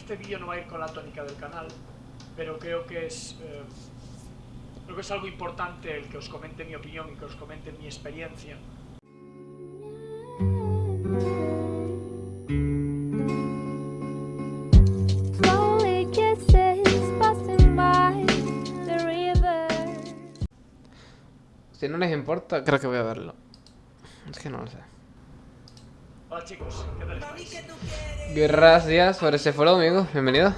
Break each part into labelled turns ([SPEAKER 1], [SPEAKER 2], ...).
[SPEAKER 1] este vídeo no va a ir con la tónica del canal, pero creo que es... eh, creo que es algo importante el que os comente mi opinión y que os comente mi experiencia.
[SPEAKER 2] Si no les importa, creo que voy a verlo. Es que no lo sé.
[SPEAKER 1] Hola chicos, ¿qué tal estáis?
[SPEAKER 2] Gracias por ese follow, amigo. Bienvenido.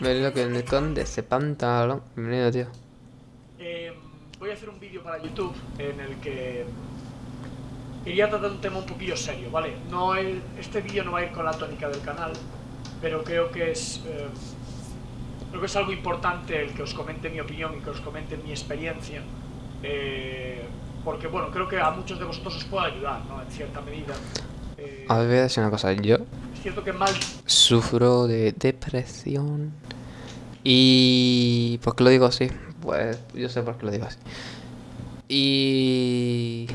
[SPEAKER 2] Bienvenido con el conde ese pantalón. Bienvenido, tío.
[SPEAKER 1] Eh, voy a hacer un vídeo para YouTube en el que quería tratar un tema un poquillo serio, ¿vale? No el- este vídeo no va a ir con la tónica del canal, pero creo que es eh, creo que es algo importante el que os comente mi opinión y que os comente mi experiencia, eh, porque bueno, creo que a muchos de vosotros os puede ayudar, ¿no? En cierta medida. Eh,
[SPEAKER 2] A ver, voy a decir una cosa. Yo
[SPEAKER 1] es cierto que mal
[SPEAKER 2] sufro de depresión. Y... ¿Por qué lo digo así? Pues yo sé por qué lo digo así. Y...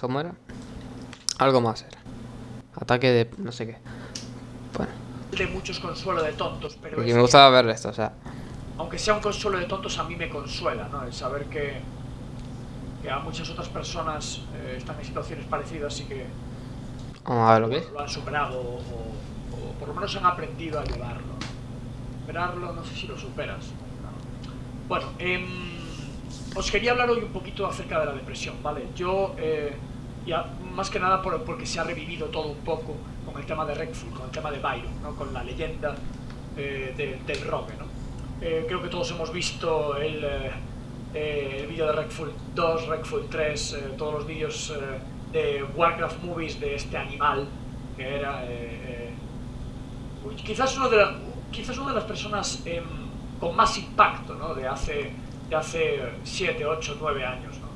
[SPEAKER 2] ¿Cómo era? Algo más era. Ataque de... no sé qué. Bueno,
[SPEAKER 1] de muchos consuelo de tontos, pero
[SPEAKER 2] porque me
[SPEAKER 1] que-
[SPEAKER 2] gustaba ver esto, o sea...
[SPEAKER 1] aunque sea un consuelo de tontos, a mí me consuela, ¿no? El saber que, que a muchas otras personas eh, están en situaciones parecidas y que
[SPEAKER 2] Vamos a ver lo que
[SPEAKER 1] lo han superado o, o por lo menos han aprendido a llevarlo. Superarlo, no sé si lo superas. ¿no? Bueno, em, os quería hablar hoy un poquito acerca de la depresión, ¿vale? Yo, eh, ya, más que nada por- porque se ha revivido todo un poco con el tema de Redfall, con el tema de Byron, ¿no? Con la leyenda eh, de- del rogue, ¿no? Eh, creo que todos hemos visto el, eh, eh, el vídeo de Redfall 2, Redfall 3, eh, todos los vídeos eh, de Warcraft Movies de este animal que era... eh, quizás, uno de la- quizás una de las personas em, con más impacto ¿no? de hace de hace 7, 8, 9 años. ¿no?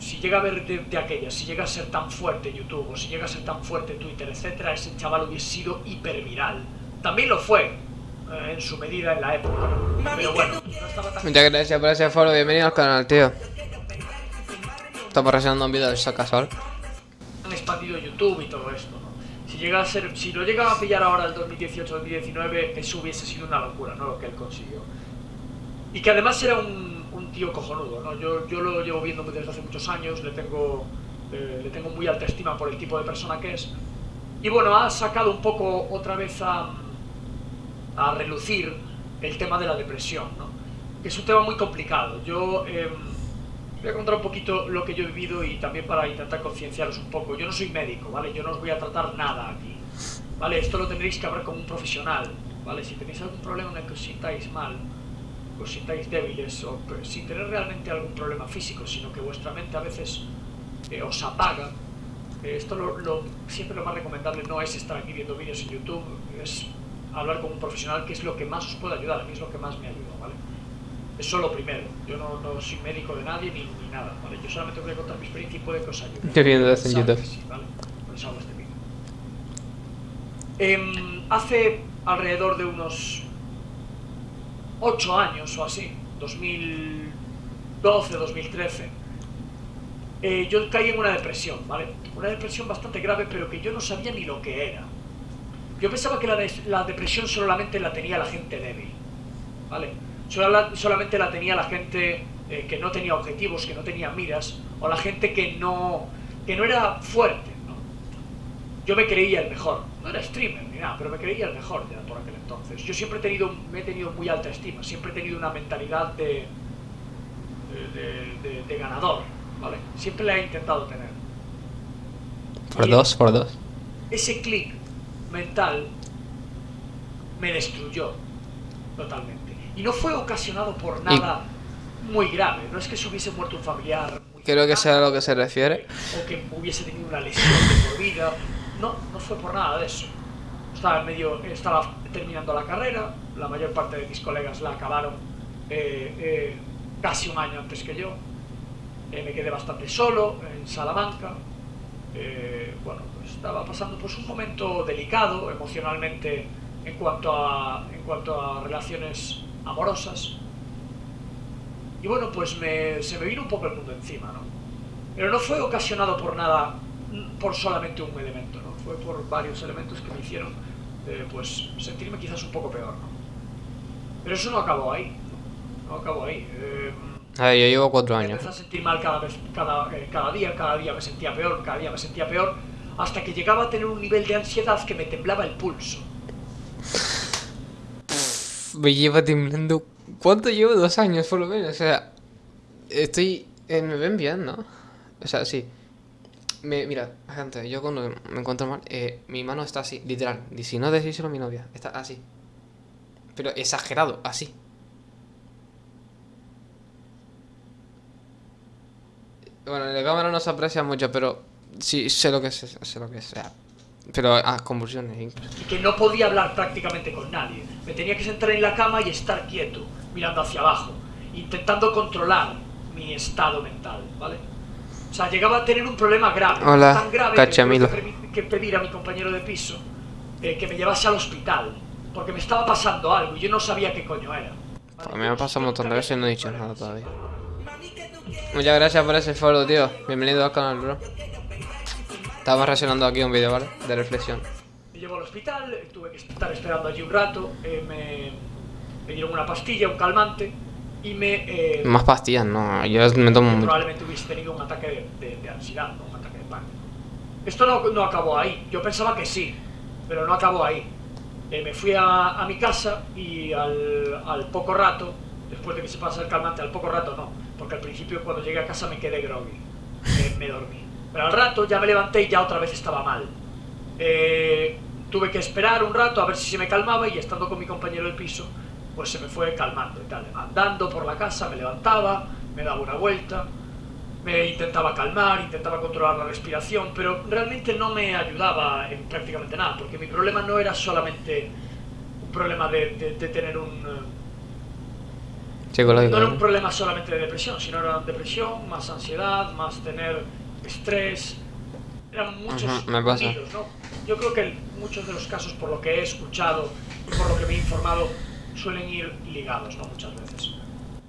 [SPEAKER 1] Si llega a ver de, de si llega a ser tan fuerte YouTube o si llega a ser tan fuerte Twitter, etcétera, ese chaval hubiese sido hiperviral. También lo fue en su medida en la época. Pero bueno, no estaba tan
[SPEAKER 2] Muchas gracias por ese follow, bienvenido al canal, tío. Estamos reaccionando a un vídeo de Sacasol.
[SPEAKER 1] han expandido YouTube y todo esto, ¿no? Si llega a ser, si lo llegan a pillar ahora el 2018-2019, eso hubiese sido una locura, ¿no? Lo que él consiguió. Y que además era un, un tío cojonudo, ¿no? Yo, yo lo llevo viendo desde hace muchos años, le tengo, eh, le tengo muy alta estima por el tipo de persona que es. Y bueno, ha sacado un poco otra vez a, a relucir el tema de la depresión, ¿no? Que es un tema muy complicado. Yo... em, Voy a contar un poquito lo que yo he vivido y también para intentar concienciaros un poco. Yo no soy médico, ¿vale? Yo no os voy a tratar nada aquí, ¿vale? Esto lo tendréis que hablar con un profesional, ¿vale? Si tenéis algún problema en el que os sintáis mal, os sintáis débiles, o sin tener realmente algún problema físico, sino que vuestra mente a veces eh, os apaga, eh, esto lo, lo- siempre lo más recomendable no es estar aquí viendo vídeos en YouTube, es hablar con un profesional, que es lo que más os puede ayudar, a mí es lo que más me ayuda, ¿vale? Eso lo primero. Yo no, no soy médico de nadie ni, ni nada, ¿vale? Yo solamente voy a contar mi experiencia y puede que os ayude.
[SPEAKER 2] Qué bien haces en YouTube.
[SPEAKER 1] sí, ¿vale? Por eso hago este vídeo. Em, hace alrededor de unos 8 años o así, 2012, 2013, eh, yo caí en una depresión, ¿vale? Una depresión bastante grave, pero que yo no sabía ni lo que era. Yo pensaba que la, des- la depresión solamente la tenía la gente débil, ¿vale? Solamente la tenía la gente eh, que no tenía objetivos, que no tenía miras, o la gente que no, que no era fuerte, ¿no? Yo me creía el mejor, no era streamer ni nada, pero me creía el mejor ya por aquel entonces. Yo siempre he tenido, me he tenido muy alta estima, siempre he tenido una mentalidad de, de, de- de- de ganador, ¿vale? Siempre la he intentado tener.
[SPEAKER 2] Por dos, por dos.
[SPEAKER 1] ese clic mental me destruyó totalmente. Y no fue ocasionado por nada muy grave. No es que se hubiese muerto un familiar. Muy
[SPEAKER 2] Creo que sea a lo que se refiere.
[SPEAKER 1] O que hubiese tenido una lesión de por vida. No, no fue por nada de eso. Estaba, en medio, estaba terminando la carrera. La mayor parte de mis colegas la acabaron eh, eh, casi un año antes que yo. Eh, me quedé bastante solo en Salamanca. Eh, bueno, pues estaba pasando pues un momento delicado emocionalmente en cuanto a, en cuanto a relaciones amorosas. Y bueno, pues me- se me vino un poco el mundo encima, ¿no? Pero no fue ocasionado por nada por solamente un elemento, ¿no? Fue por varios elementos que me hicieron eh, pues sentirme quizás un poco peor, ¿no? Pero eso no acabó ahí, no acabó ahí. Eh,
[SPEAKER 2] A ver, yo llevo cuatro
[SPEAKER 1] me
[SPEAKER 2] años.
[SPEAKER 1] empecé a sentir mal cada, vez, cada, eh, cada día, cada día me sentía peor, cada día me sentía peor, hasta que llegaba a tener un nivel de ansiedad que me temblaba el pulso.
[SPEAKER 2] Me lleva temblando. ¿Cuánto llevo? Dos años por lo menos. O sea, estoy. eh, me ven bien, ¿no? O sea, sí. Me, mira, gente, yo cuando me encuentro mal, eh, mi mano está así, literal. Y si no decíselo a mi novia, está así. Pero exagerado, así. Bueno, en la cámara no se aprecia mucho, pero sí sé lo que es, sé lo que es. pero, ah, convulsiones incluso.
[SPEAKER 1] y que no podía hablar prácticamente con nadie. Me tenía que sentar en la cama y estar quieto, mirando hacia abajo, intentando controlar mi estado mental, ¿vale? O sea, llegaba a tener un problema grave,
[SPEAKER 2] Hola,
[SPEAKER 1] tan grave
[SPEAKER 2] Cachamilo.
[SPEAKER 1] que pedir a mi compañero de piso eh, que me llevase al hospital, porque me estaba pasando algo y yo no sabía qué coño era. ¿vale?
[SPEAKER 2] A mí me ha pasado un montón de veces y no he dicho nada todavía. Muchas gracias por ese follow, tío. Bienvenido al canal, bro. Estamos reaccionando aquí un vídeo, ¿vale? De reflexión.
[SPEAKER 1] Me llevó al hospital, tuve que estar esperando allí un rato, eh, me, me dieron una pastilla, un calmante, y me... eh,
[SPEAKER 2] Más pastillas, no. Yo me tomo mucho.
[SPEAKER 1] probablemente hubiese tenido un ataque de, de- de ansiedad, ¿no? un ataque de pánico. Esto no, no acabó ahí, yo pensaba que sí, pero no acabó ahí. Eh, me fui a, a mi casa y al, al poco rato, después de que se pasa el calmante, al poco rato no, porque al principio cuando llegué a casa me quedé groggy, eh, me dormí. Pero al rato ya me levanté y ya otra vez estaba mal. Eh, tuve que esperar un rato a ver si se me calmaba y estando con mi compañero del piso, pues se me fue calmando y tal. Andando por la casa me levantaba, me daba una vuelta, me intentaba calmar, intentaba controlar la respiración, pero realmente no me ayudaba en prácticamente nada, porque mi problema no era solamente un problema de, tener un... eh,
[SPEAKER 2] Psicológico.
[SPEAKER 1] no era un problema solamente de depresión, sino era depresión, más ansiedad, más tener estrés. Eran muchos
[SPEAKER 2] me pasa.
[SPEAKER 1] unidos, ¿no? Yo creo que muchos de los casos, por lo que he escuchado y por lo que me he informado, suelen ir ligados, ¿no? Muchas veces.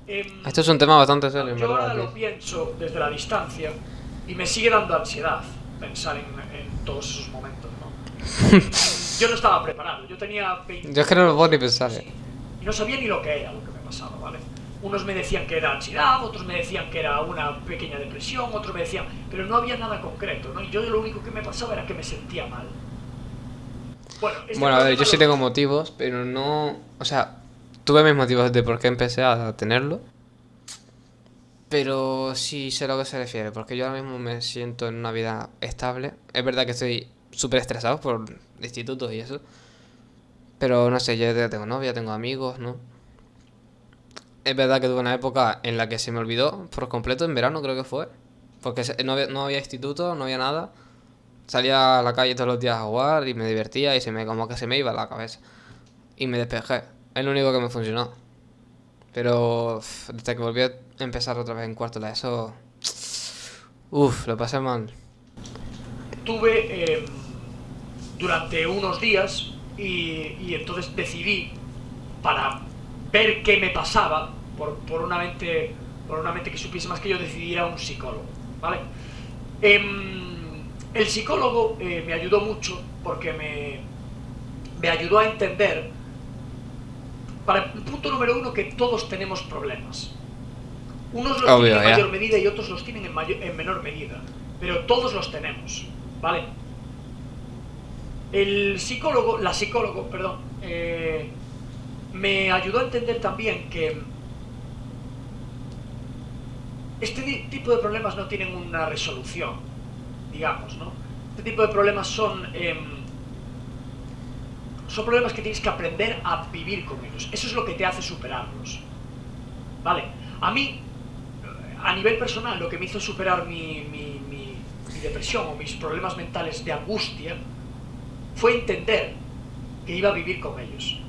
[SPEAKER 1] Em,
[SPEAKER 2] Esto es un tema bastante serio,
[SPEAKER 1] yo ahora lo pienso desde la distancia y me sigue dando ansiedad pensar en, en todos esos momentos, ¿no? yo no estaba preparado, yo tenía 20
[SPEAKER 2] Yo es que no lo puedo ni pensar,
[SPEAKER 1] Sí.
[SPEAKER 2] eh.
[SPEAKER 1] Y no sabía ni lo que era lo que me pasaba, ¿vale? Unos me decían que era ansiedad, otros me decían que era una pequeña depresión, otros me decían... Pero no había nada concreto, ¿no? Y yo lo único que me pasaba era que me sentía mal. Bueno, este
[SPEAKER 2] Bueno, a ver, yo sí tengo motivos, pero no. O sea, tuve mis motivos de por qué empecé a tenerlo. Pero sí sé a lo que se refiere, porque yo ahora mismo me siento en una vida estable. Es verdad que estoy súper estresado por institutos y eso. Pero no sé, yo ya tengo novia, tengo amigos, ¿no? Es verdad que tuve una época en la que se me olvidó por completo, en verano creo que fue. Porque no había, no había instituto, no había nada. Salía a la calle todos los días a jugar y me divertía y se me como que se me iba la cabeza. Y me despejé. Es lo único que me funcionó. Pero desde que volví a empezar otra vez en cuarto eso... Uf, lo pasé mal.
[SPEAKER 1] tuve eh, durante unos días y, y entonces decidí para ver qué me pasaba por, por una mente por una mente que supiese más que yo decidí ir a un psicólogo vale Em, el psicólogo eh, me ayudó mucho porque me me ayudó a entender para el punto número uno que todos tenemos problemas. Unos los
[SPEAKER 2] Obvio,
[SPEAKER 1] tienen en mayor medida y otros los tienen en, mayor- en menor medida pero todos los tenemos ¿vale? El psicólogo, la psicólogo, perdón, eh, me ayudó a entender también que este tipo de problemas no tienen una resolución, digamos, ¿no? Este tipo de problemas son, em, son problemas que tienes que aprender a vivir con ellos. Eso es lo que te hace superarlos. ¿Vale? A mí, a nivel personal, lo que me hizo superar mi- mi- mi depresión o mis problemas mentales de angustia fue entender que iba a vivir con ellos.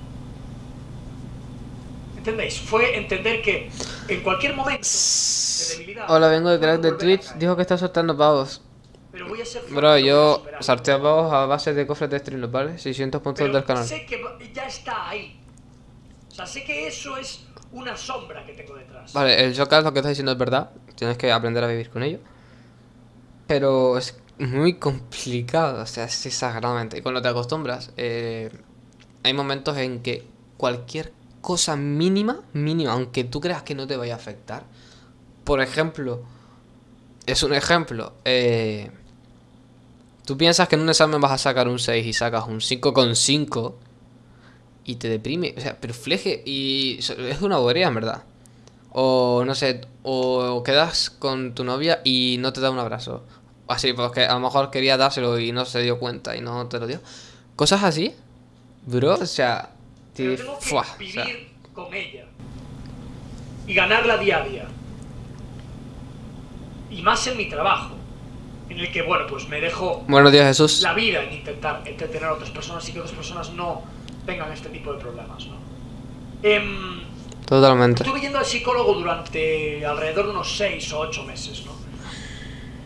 [SPEAKER 1] ¿Entendéis? Fue entender que en cualquier momento de debilidad...
[SPEAKER 2] Hola, vengo de crack de Twitch. Dijo que está soltando pavos.
[SPEAKER 1] Pero voy a ser
[SPEAKER 2] Bro, yo sorteo pavos a base de cofres de streamers, ¿vale? 600 puntos
[SPEAKER 1] Pero
[SPEAKER 2] del canal.
[SPEAKER 1] sé que ya está ahí. O sea, sé que eso es una sombra que tengo detrás.
[SPEAKER 2] Vale, el Joker lo que está diciendo es verdad. Tienes que aprender a vivir con ello. Pero es muy complicado, o sea, es exageradamente. Y cuando te acostumbras, eh, hay momentos en que cualquier cosa mínima, mínima, aunque tú creas que no te vaya a afectar, por ejemplo, es un ejemplo, eh, tú piensas que en un examen vas a sacar un 6 y sacas un 5,5 y te deprime, o sea, pero fleje y es una bobería en verdad. O no sé, o quedas con tu novia y no te da un abrazo. Así, porque a lo mejor quería dárselo y no se dio cuenta y no te lo dio. Cosas así, bro, o sea,
[SPEAKER 1] Pero
[SPEAKER 2] te-
[SPEAKER 1] tengo que
[SPEAKER 2] fuá, o sea,
[SPEAKER 1] vivir con ella. Y ganarla día a día. Y más en mi trabajo. En el que, bueno, pues me dejo
[SPEAKER 2] Buenos días, Jesús.
[SPEAKER 1] la vida en intentar entretener a otras personas y que otras personas no tengan este tipo de problemas, ¿no? Em,
[SPEAKER 2] Totalmente.
[SPEAKER 1] Estuve yendo al psicólogo durante alrededor de unos 6 o 8 meses, ¿no?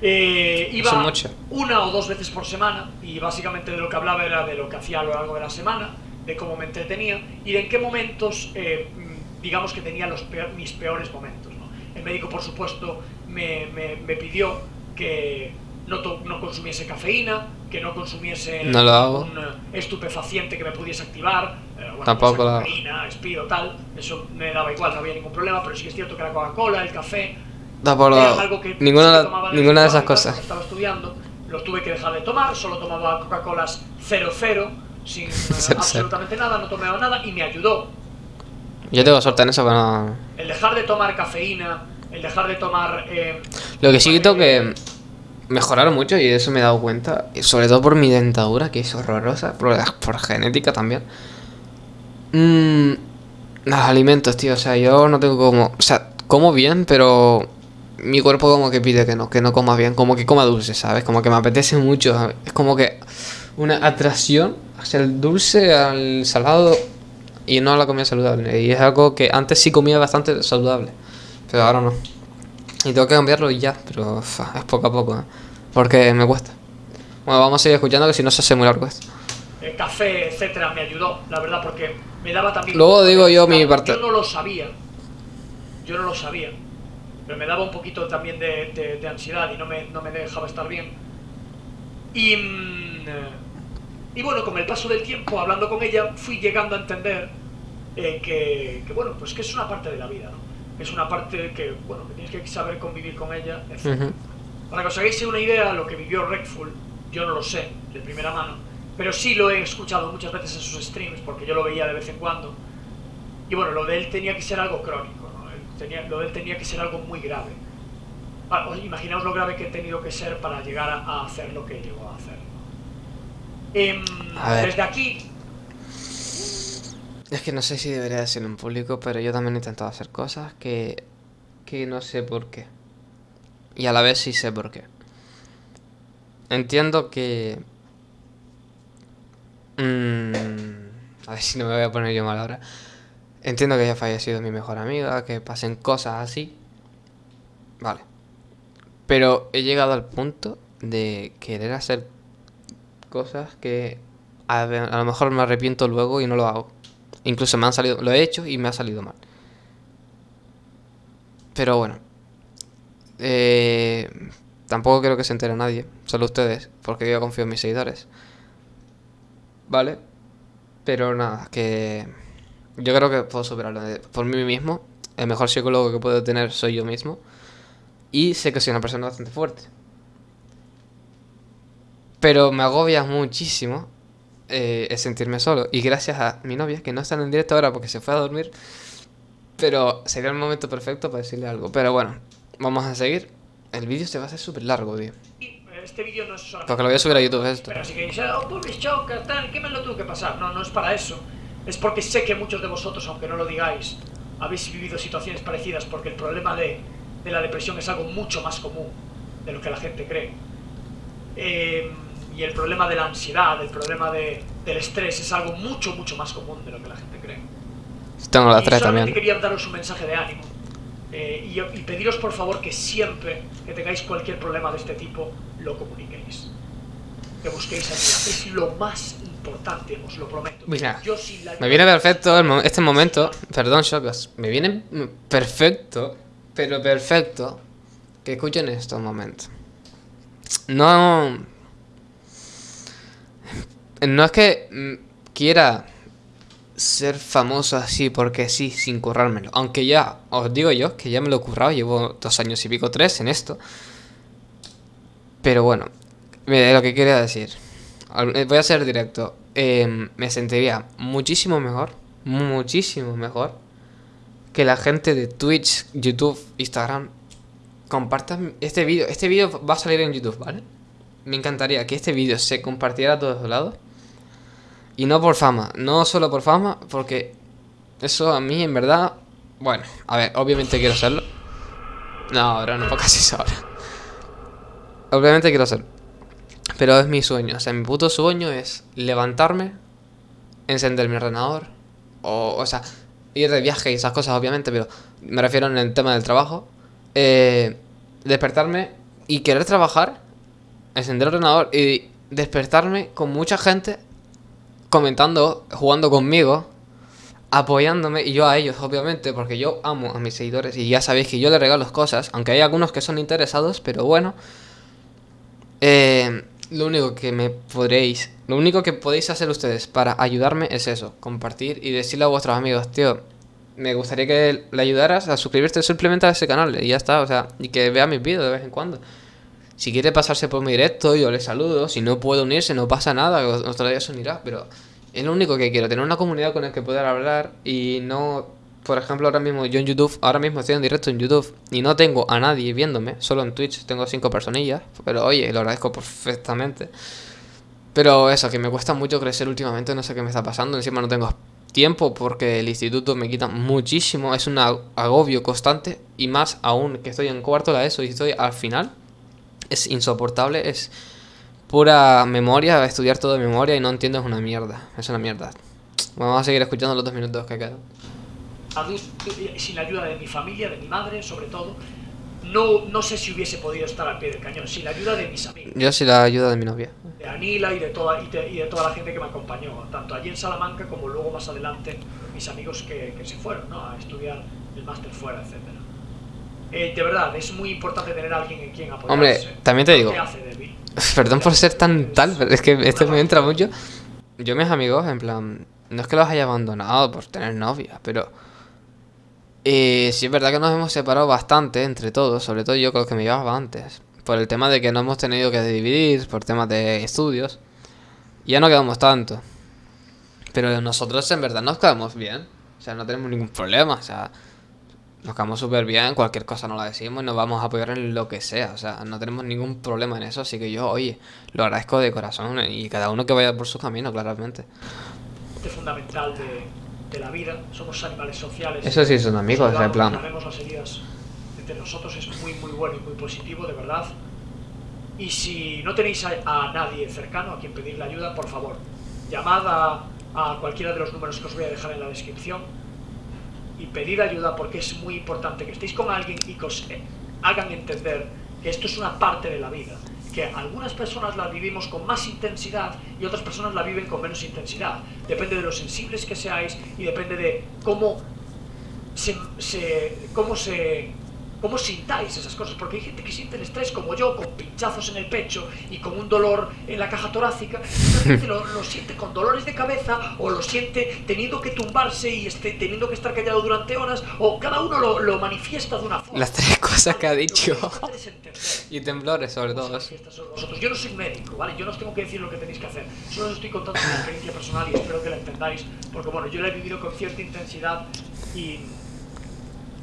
[SPEAKER 1] Eh, iba
[SPEAKER 2] mucho.
[SPEAKER 1] una o dos veces por semana y básicamente de lo que hablaba era de lo que hacía a lo largo de la semana, de cómo me entretenía y de en qué momentos, eh, mm, digamos que tenía los peor- mis peores momentos. ¿no? El médico, por supuesto, me, me- me pidió que no, to- no consumiese cafeína, que no consumiese
[SPEAKER 2] No lo hago.
[SPEAKER 1] un estupefaciente que me pudiese activar, eh, bueno,
[SPEAKER 2] Tampoco
[SPEAKER 1] pues,
[SPEAKER 2] lo hago.
[SPEAKER 1] cocaína, Speed o tal, eso me daba igual, no había ningún problema, pero sí que es cierto que la Coca-Cola, el café,
[SPEAKER 2] por
[SPEAKER 1] era
[SPEAKER 2] lo-
[SPEAKER 1] algo que
[SPEAKER 2] ninguna,
[SPEAKER 1] tomaba vez
[SPEAKER 2] ninguna de esas cosas.
[SPEAKER 1] Estaba estudiando, lo tuve que dejar de tomar, solo tomaba Coca-Colas 00, sin absolutamente nada, no tomaba nada y me ayudó.
[SPEAKER 2] Yo tengo suerte en eso, pero no...
[SPEAKER 1] El dejar de tomar cafeína, el dejar de tomar... eh,
[SPEAKER 2] Lo que sí
[SPEAKER 1] eh,
[SPEAKER 2] tengo que mejorar mucho, y de eso me he dado cuenta, sobre todo por mi dentadura, que es horrorosa, por, por genética también. Mm, los alimentos, tío, o sea, yo no tengo como... O sea, como bien, pero mi cuerpo como que pide que no, que no coma bien, como que coma dulce, ¿sabes? Como que me apetece mucho, ¿sabes? es como que una atracción hacia el dulce, al salado y no a la comida saludable. Y es algo que antes sí comía bastante saludable, pero ahora no. Y tengo que cambiarlo y ya, pero es poco a poco, ¿eh? porque me cuesta. Bueno, vamos a seguir escuchando que si no se hace muy largo esto.
[SPEAKER 1] el café, etcétera, me ayudó, la verdad, porque me daba también...
[SPEAKER 2] Luego digo yo mi parte.
[SPEAKER 1] Yo no lo sabía, yo no lo sabía, pero me daba un poquito también de, de- de ansiedad y no me, no me dejaba estar bien. Y, mm, y bueno, con el paso del tiempo, hablando con ella, fui llegando a entender eh, que, que, bueno, pues que es una parte de la vida, ¿no? Es una parte que, bueno, que tienes que saber convivir con ella, etc.
[SPEAKER 2] Ujú.
[SPEAKER 1] Para que os hagáis una idea, lo que vivió Redful, yo no lo sé de primera mano, pero sí lo he escuchado muchas veces en sus streams, porque yo lo veía de vez en cuando. Y bueno, lo de él tenía que ser algo crónico, ¿no? Él tenía- lo de él tenía que ser algo muy grave. Ah, os imaginaos lo grave que he tenido que ser para llegar a, a hacer lo que llegó a hacer. Em,
[SPEAKER 2] A ver.
[SPEAKER 1] desde aquí,
[SPEAKER 2] Es que no sé si debería decirlo en público, pero yo también he intentado hacer cosas que, que no sé por qué. Y a la vez sí sé por qué. Entiendo que... mm, a ver si no me voy a poner yo mal ahora. Entiendo que haya fallecido mi mejor amiga, que pasen cosas así. Vale. Pero he llegado al punto de querer hacer cosas que a, lo mejor me arrepiento luego y no lo hago. Incluso me han salido, lo he hecho y me ha salido mal. Pero bueno. Eh, tampoco quiero que se entere nadie, solo ustedes, porque yo confío en mis seguidores. Vale. Pero nada, que yo creo que puedo superarlo por mí mismo. El mejor psicólogo que puedo tener soy yo mismo. Y sé que soy una persona bastante fuerte. Pero me agobia muchísimo eh, el sentirme solo. Y gracias a mi novia, que no está en directo ahora porque se fue a dormir. Pero sería el momento perfecto para decirle algo. Pero bueno, vamos a seguir. El vídeo se va a hacer súper largo, tío.
[SPEAKER 1] este vídeo no es solamente...
[SPEAKER 2] Porque lo voy a subir a YouTube esto.
[SPEAKER 1] Pero así que dice, oh, Publish Choker, tal, ¿qué me lo tuvo que pasar? No, no es para eso. Es porque sé que muchos de vosotros, aunque no lo digáis, habéis vivido situaciones parecidas porque el problema de, de la depresión es algo mucho más común de lo que la gente cree. Eh, y el problema de la ansiedad, el problema de- del estrés es algo mucho, mucho más común de lo que la gente cree.
[SPEAKER 2] Tengo las
[SPEAKER 1] y
[SPEAKER 2] tres
[SPEAKER 1] solamente
[SPEAKER 2] también.
[SPEAKER 1] quería daros un mensaje de ánimo. Eh, y, y pediros por favor que siempre que tengáis cualquier problema de este tipo, lo comuniquéis. Que busquéis ayuda. Es lo más importante, os lo prometo.
[SPEAKER 2] Mira,
[SPEAKER 1] Yo sin la
[SPEAKER 2] Me viene perfecto mo- este momento. Perdón, Shocas. Me viene perfecto, pero perfecto, que escuchen estos momentos. no... No es que mm, quiera ser famoso así porque sí, sin currármelo. Aunque ya, os digo yo, que ya me lo he currado, llevo dos años y pico, tres en esto. Pero bueno, lo que quería decir. Eh, Voy a ser directo. Eh, me sentiría muchísimo mejor, muchísimo mejor, que la gente de Twitch, YouTube, Instagram compartan este vídeo. Este vídeo va a salir en YouTube, ¿vale? Me encantaría que este vídeo se compartiera a todos lados. Y no por fama, no solo por fama, porque eso a mí en verdad... Bueno, a ver, obviamente quiero hacerlo. No, ahora no, así es ahora. Obviamente quiero hacerlo. Pero es mi sueño, o sea, mi puto sueño es levantarme, encender mi ordenador, o, o sea, ir de viaje y esas cosas, obviamente, pero me refiero en el tema del trabajo. eh, despertarme y querer trabajar, encender el ordenador y despertarme con mucha gente comentando, jugando conmigo, apoyándome y yo a ellos, obviamente, porque yo amo a mis seguidores y ya sabéis que yo les regalo cosas, aunque hay algunos que son interesados, pero bueno. Eh, lo único que me podréis, lo único que podéis hacer ustedes para ayudarme es eso, compartir y decirle a vuestros amigos, tío, me gustaría que le ayudaras a suscribirte simplemente a ese canal y ya está, o sea, y que vea mis vídeos de vez en cuando. Si quiere pasarse por mi directo, yo le saludo. Si no puede unirse, no pasa nada. Otro día se unirá. Pero es lo único que quiero. Tener una comunidad con la que poder hablar. Y no... Por ejemplo, ahora mismo yo en YouTube... Ahora mismo estoy en directo en YouTube. Y no tengo a nadie viéndome. Solo en Twitch tengo cinco personillas. Pero oye, lo agradezco perfectamente. Pero eso, que me cuesta mucho crecer últimamente. No sé qué me está pasando. Encima no tengo tiempo porque el instituto me quita muchísimo. Es un ag- agobio constante. Y más aún que estoy en cuarto de eso y estoy al final es insoportable, es pura memoria, estudiar todo de memoria y no entiendes una mierda, es una mierda. Bueno, vamos a seguir escuchando los dos minutos que quedan.
[SPEAKER 1] adulto, sin la ayuda de mi familia, de mi madre, sobre todo, no, no sé si hubiese podido estar al pie del cañón. Sin la ayuda de mis amigos,
[SPEAKER 2] Yo sí la ayuda de mi novia.
[SPEAKER 1] de Anila y de, toda, y, de, y de toda la gente que me acompañó, tanto allí en Salamanca como luego más adelante mis amigos que, que se fueron ¿no? a estudiar el máster fuera, etc. Eh, de verdad, es muy importante tener a alguien en quien apoyarse.
[SPEAKER 2] Hombre, también te digo.
[SPEAKER 1] hace.
[SPEAKER 2] Perdón por ser tan tal, pero es que esto me entra mucho. Yo mis amigos, en plan, no es que los haya abandonado por tener novia, pero... Eh, sí es verdad que nos hemos separado bastante entre todos, sobre todo yo con los que me llevaba antes. Por el tema de que no hemos tenido que dividir, por temas de estudios. Ya no quedamos tanto. Pero nosotros en verdad nos quedamos bien. O sea, no tenemos ningún problema. O sea, nos quedamos súper bien. Cualquier cosa nos la decimos y nos vamos a apoyar en lo que sea. O sea, no tenemos ningún problema en eso. Así que yo, oye, lo agradezco de corazón. Y cada uno que vaya por su camino, claramente.
[SPEAKER 1] parte fundamental de, de la vida. Somos animales sociales.
[SPEAKER 2] Eso sí son amigos, en plan.
[SPEAKER 1] las heridas entre nosotros es muy, muy bueno y muy positivo, de verdad. Y si no tenéis a, a nadie cercano a quien pedirle ayuda, por favor, llamad a, a cualquiera de los números que os voy a dejar en la descripción y pedir ayuda porque es muy importante que estéis con alguien y que os eh, hagan entender que esto es una parte de la vida, que algunas personas la vivimos con más intensidad y otras personas la viven con menos intensidad. Depende de lo sensibles que seáis y depende de cómo se, se- cómo se cómo sintáis esas cosas, porque hay gente que siente el estrés como yo, con pinchazos en el pecho y con un dolor en la caja torácica, y gente lo, lo siente con dolores de cabeza o lo siente teniendo que tumbarse y este, teniendo que estar callado durante horas, o cada uno lo, lo manifiesta de una forma.
[SPEAKER 2] Las tres cosas que ha dicho. Y temblores, sobre todo.
[SPEAKER 1] Yo no soy médico, ¿vale? Yo no os tengo que decir lo que tenéis que hacer. Solo os estoy contando mi experiencia personal y espero que la entendáis, porque bueno, yo la he vivido con cierta intensidad y,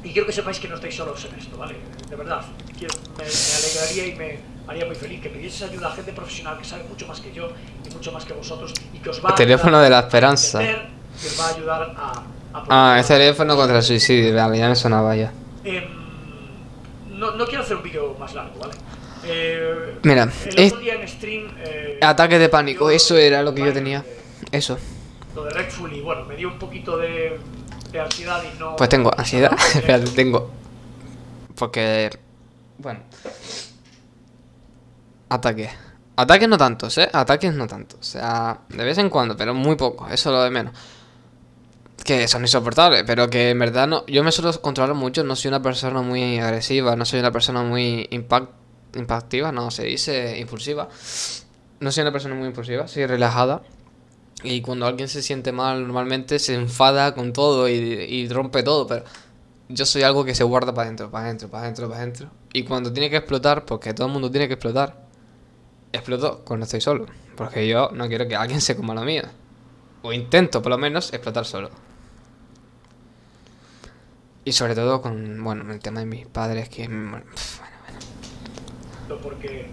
[SPEAKER 1] y quiero que sepáis que no estáis solos en esto, ¿vale? De verdad, quiero- me, me alegraría y me haría muy feliz que pidieseis ayuda a gente profesional que sabe mucho más que yo y mucho más que vosotros y que os va
[SPEAKER 2] El teléfono
[SPEAKER 1] a
[SPEAKER 2] de la esperanza.
[SPEAKER 1] entender, que os va a ayudar a... a
[SPEAKER 2] Ah, el teléfono contra el suicidio, vale, ya me sonaba ya.
[SPEAKER 1] Em, no, no quiero hacer un vídeo más largo, ¿vale? Eh,
[SPEAKER 2] Mira,
[SPEAKER 1] el
[SPEAKER 2] es-
[SPEAKER 1] otro día en stream... eh,
[SPEAKER 2] Ataque de pánico,
[SPEAKER 1] yo-
[SPEAKER 2] eso era lo que yo tenía. Eso.
[SPEAKER 1] Lo de Redful y bueno, me dio un poquito de, de ansiedad y no...
[SPEAKER 2] Pues tengo ansiedad. Espérate, tengo. Porque. Bueno. Ataque. Ataques no tantos, ¿eh? Ataques no tantos. O sea, de vez en cuando, pero muy poco. Eso es lo de menos. Que son insoportables, pero que en verdad no. Yo me suelo controlar mucho. No soy una persona muy agresiva. No soy una persona muy impact. impactiva, no, se dice impulsiva. No soy una persona muy impulsiva, soy relajada. Y cuando alguien se siente mal, normalmente se enfada con todo y, y rompe todo, pero yo soy algo que se guarda para adentro, para adentro, para adentro, para adentro. Y cuando tiene que explotar, porque todo el mundo tiene que explotar, exploto cuando estoy solo. Porque yo no quiero que alguien se coma lo mío. O intento, por lo menos, explotar solo. Y sobre todo con, bueno, el tema de mis padres, que... bueno, bueno.
[SPEAKER 1] porque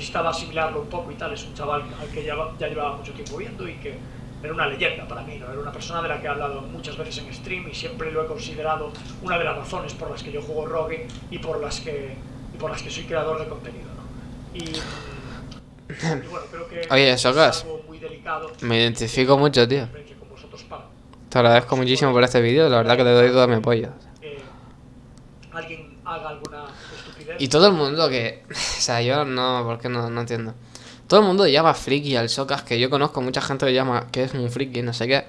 [SPEAKER 1] necesitaba asimilarlo un poco y tal. Es un chaval al que ya, ya llevaba mucho tiempo viendo y que era una leyenda para mí, ¿no? Era una persona de la que he hablado muchas veces en stream y siempre lo he considerado una de las razones por las que yo juego Rogue y por las que, y por las que soy creador de contenido, ¿no? Y, y bueno, creo que
[SPEAKER 2] Oye,
[SPEAKER 1] es
[SPEAKER 2] Socas,
[SPEAKER 1] algo muy delicado.
[SPEAKER 2] Me identifico mucho, tío. Te agradezco muchísimo por este vídeo, la verdad que te doy todo mi apoyo.
[SPEAKER 1] eh, alguien haga alguna.
[SPEAKER 2] Y todo el mundo que... O sea, yo no, porque no, no entiendo. Todo el mundo llama friki al Socas, que yo conozco mucha gente que llama que es un friki, no sé qué.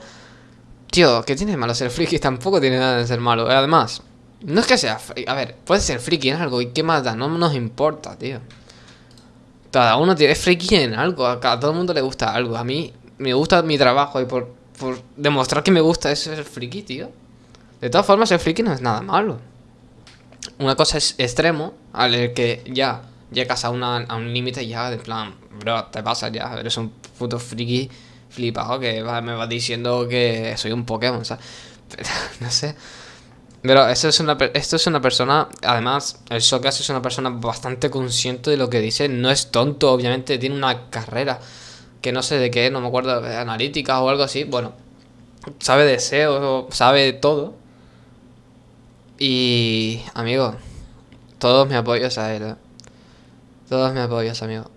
[SPEAKER 2] Tío, ¿qué tiene de malo ser friki? Tampoco tiene nada de ser malo. Además, no es que sea friki. A ver, puede ser friki en algo y qué más da, no nos importa, tío. Cada uno tiene friki en algo, a todo el mundo le gusta algo. A mí me gusta mi trabajo y por, por demostrar que me gusta eso es ser friki, tío. De todas formas, ser friki no es nada malo. Una cosa es extremo, al que ya llegas a, una, a un límite ya de plan, bro, te pasas ya, eres un puto friki flipado que me vas diciendo que soy un Pokémon, ¿sabes? Pero, no sé. Pero eso es una, esto es una persona, además, el Socas es una persona bastante consciente de lo que dice, no es tonto, obviamente, tiene una carrera que no sé de qué, no me acuerdo, de analítica o algo así, bueno, sabe de SEO, sabe todo. Y, amigo, todos mis apoyos a él, ¿eh? Todos mis apoyos, amigo.